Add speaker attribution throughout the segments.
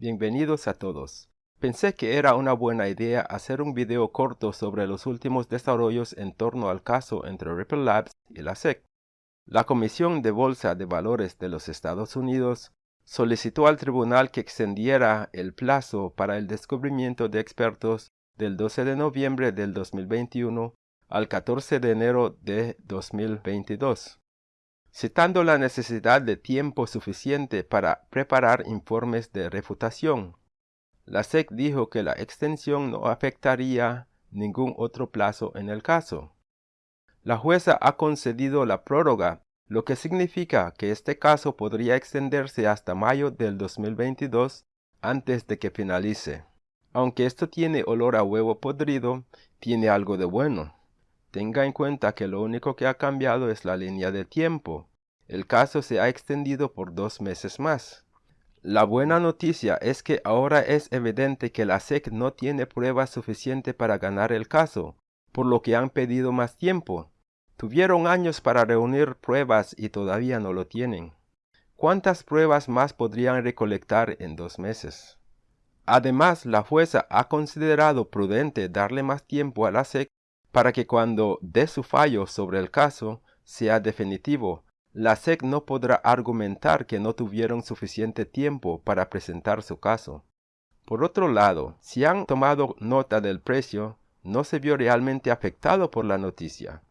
Speaker 1: Bienvenidos a todos. Pensé que era una buena idea hacer un video corto sobre los últimos desarrollos en torno al caso entre Ripple Labs y la SEC. La Comisión de Bolsa de Valores de los Estados Unidos solicitó al tribunal que extendiera el plazo para el descubrimiento de expertos del 12 de noviembre del 2021 al 14 de enero de 2022 citando la necesidad de tiempo suficiente para preparar informes de refutación. La SEC dijo que la extensión no afectaría ningún otro plazo en el caso. La jueza ha concedido la prórroga, lo que significa que este caso podría extenderse hasta mayo del 2022 antes de que finalice. Aunque esto tiene olor a huevo podrido, tiene algo de bueno. Tenga en cuenta que lo único que ha cambiado es la línea de tiempo. El caso se ha extendido por dos meses más. La buena noticia es que ahora es evidente que la SEC no tiene pruebas suficientes para ganar el caso, por lo que han pedido más tiempo. Tuvieron años para reunir pruebas y todavía no lo tienen. ¿Cuántas pruebas más podrían recolectar en dos meses? Además, la jueza ha considerado prudente darle más tiempo a la SEC para que cuando dé su fallo sobre el caso sea definitivo, la SEC no podrá argumentar que no tuvieron suficiente tiempo para presentar su caso. Por otro lado, si han tomado nota del precio, no se vio realmente afectado por la noticia.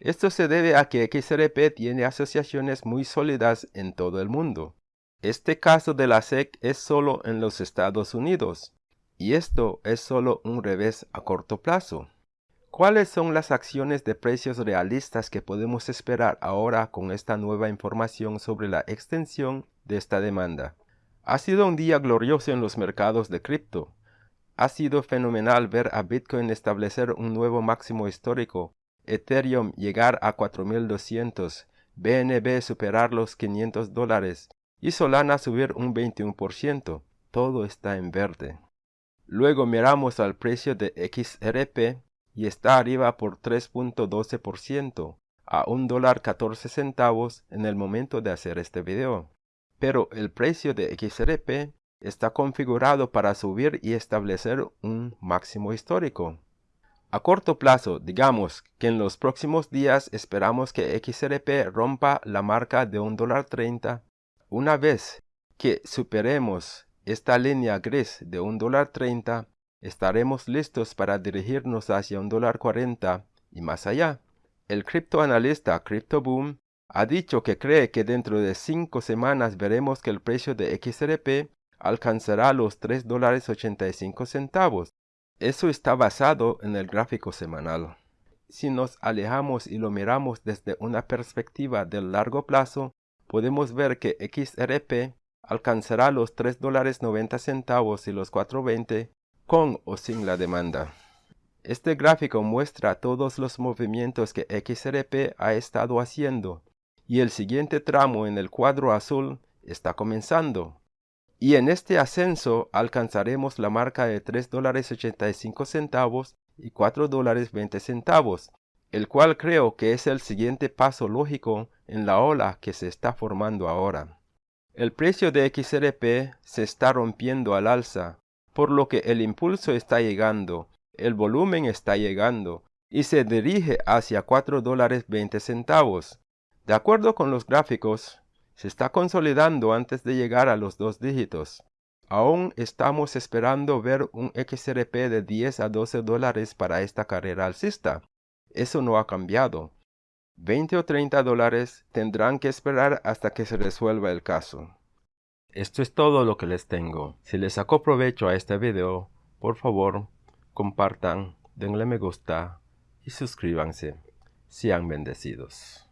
Speaker 1: Esto se debe a que XRP tiene asociaciones muy sólidas en todo el mundo. Este caso de la SEC es solo en los Estados Unidos, y esto es solo un revés a corto plazo. ¿Cuáles son las acciones de precios realistas que podemos esperar ahora con esta nueva información sobre la extensión de esta demanda? Ha sido un día glorioso en los mercados de cripto. Ha sido fenomenal ver a Bitcoin establecer un nuevo máximo histórico, Ethereum llegar a 4200, BNB superar los 500 dólares y Solana subir un 21%. Todo está en verde. Luego miramos al precio de XRP y está arriba por 3.12% a un dólar 14 centavos en el momento de hacer este video. Pero el precio de XRP está configurado para subir y establecer un máximo histórico. A corto plazo, digamos que en los próximos días esperamos que XRP rompa la marca de un dólar 30. Una vez que superemos esta línea gris de un dólar 30, estaremos listos para dirigirnos hacia un dólar 40 y más allá. El criptoanalista CryptoBoom ha dicho que cree que dentro de cinco semanas veremos que el precio de XRP alcanzará los 3 dólares 85 centavos. Eso está basado en el gráfico semanal. Si nos alejamos y lo miramos desde una perspectiva del largo plazo, podemos ver que XRP alcanzará los 3 dólares 90 centavos y los 4.20 con o sin la demanda. Este gráfico muestra todos los movimientos que XRP ha estado haciendo y el siguiente tramo en el cuadro azul está comenzando. Y en este ascenso alcanzaremos la marca de 3 dólares 85 centavos y 4 dólares 20 centavos, el cual creo que es el siguiente paso lógico en la ola que se está formando ahora. El precio de XRP se está rompiendo al alza por lo que el impulso está llegando, el volumen está llegando y se dirige hacia 4 dólares 20 centavos. De acuerdo con los gráficos, se está consolidando antes de llegar a los dos dígitos. Aún estamos esperando ver un XRP de 10 a 12 dólares para esta carrera alcista. Eso no ha cambiado. 20 o 30 dólares tendrán que esperar hasta que se resuelva el caso. Esto es todo lo que les tengo. Si les sacó provecho a este video, por favor, compartan, denle me gusta y suscríbanse. Sean bendecidos.